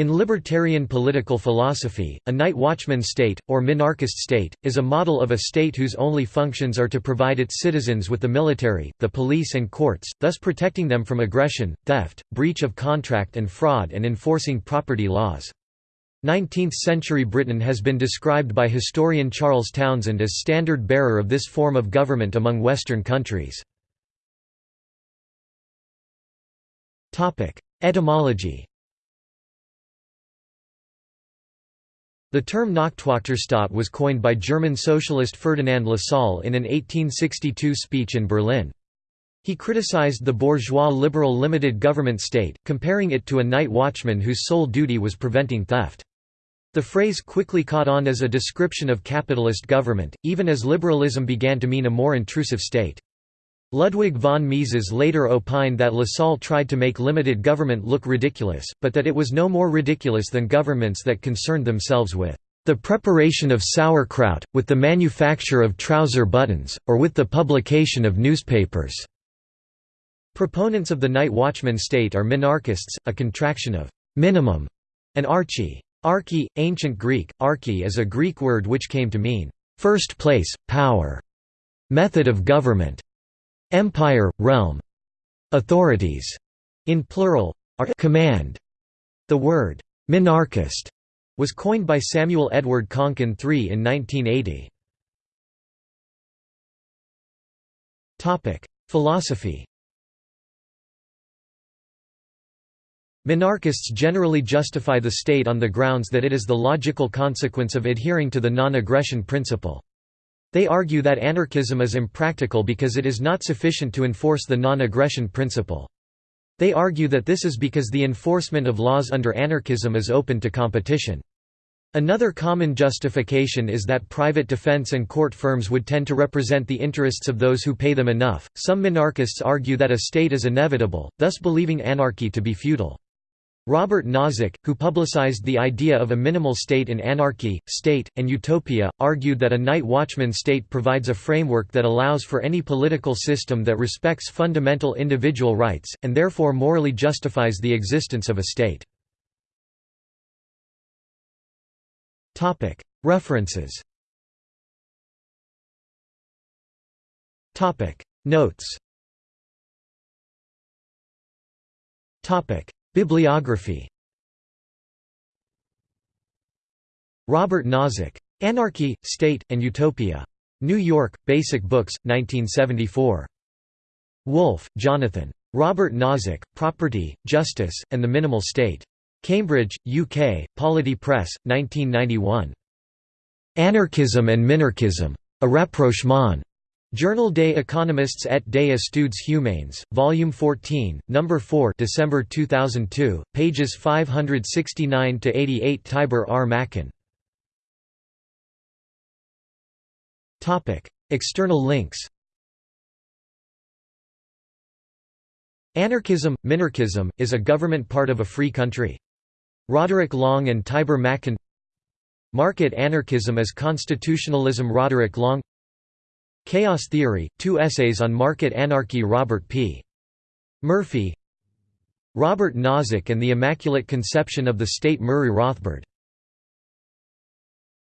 In libertarian political philosophy, a night watchman state, or minarchist state, is a model of a state whose only functions are to provide its citizens with the military, the police and courts, thus protecting them from aggression, theft, breach of contract and fraud and enforcing property laws. 19th-century Britain has been described by historian Charles Townshend as standard bearer of this form of government among Western countries. Etymology The term Nachtwachterstaat was coined by German socialist Ferdinand Lassalle in an 1862 speech in Berlin. He criticized the bourgeois liberal limited government state, comparing it to a night watchman whose sole duty was preventing theft. The phrase quickly caught on as a description of capitalist government, even as liberalism began to mean a more intrusive state. Ludwig von Mises later opined that Lassalle tried to make limited government look ridiculous, but that it was no more ridiculous than governments that concerned themselves with the preparation of sauerkraut, with the manufacture of trouser buttons, or with the publication of newspapers." Proponents of the night watchman state are minarchists, a contraction of «minimum» and archi. Archi, ancient Greek, archi is a Greek word which came to mean first place, power, method of government, Empire, realm. Authorities, in plural, are command. The word minarchist was coined by Samuel Edward Konkin III in 1980. Topic: Philosophy. Minarchists generally justify the state on the grounds that it is the logical consequence of adhering to the non-aggression principle. They argue that anarchism is impractical because it is not sufficient to enforce the non-aggression principle. They argue that this is because the enforcement of laws under anarchism is open to competition. Another common justification is that private defense and court firms would tend to represent the interests of those who pay them enough. Some minarchists argue that a state is inevitable, thus believing anarchy to be futile. Robert Nozick, who publicized the idea of a minimal state in Anarchy, State, and Utopia, argued that a night watchman state provides a framework that allows for any political system that respects fundamental individual rights, and therefore morally justifies the existence of a state. References. Notes Bibliography Robert Nozick. Anarchy, State, and Utopia. New York, Basic Books, 1974. Wolff, Jonathan. Robert Nozick, Property, Justice, and the Minimal State. Cambridge, UK, Polity Press, 1991. Anarchism and Minarchism. A rapprochement. Journal des économistes et des études humaines, Volume 14, No. 4 December 2002, pages 569–88 Tibor R. Machan. External links Anarchism, Minarchism, is a government part of a free country. Roderick Long and Tibor Machan Market anarchism as constitutionalism Roderick Long Chaos Theory, two essays on market anarchy Robert P. Murphy Robert Nozick and the Immaculate Conception of the State Murray Rothbard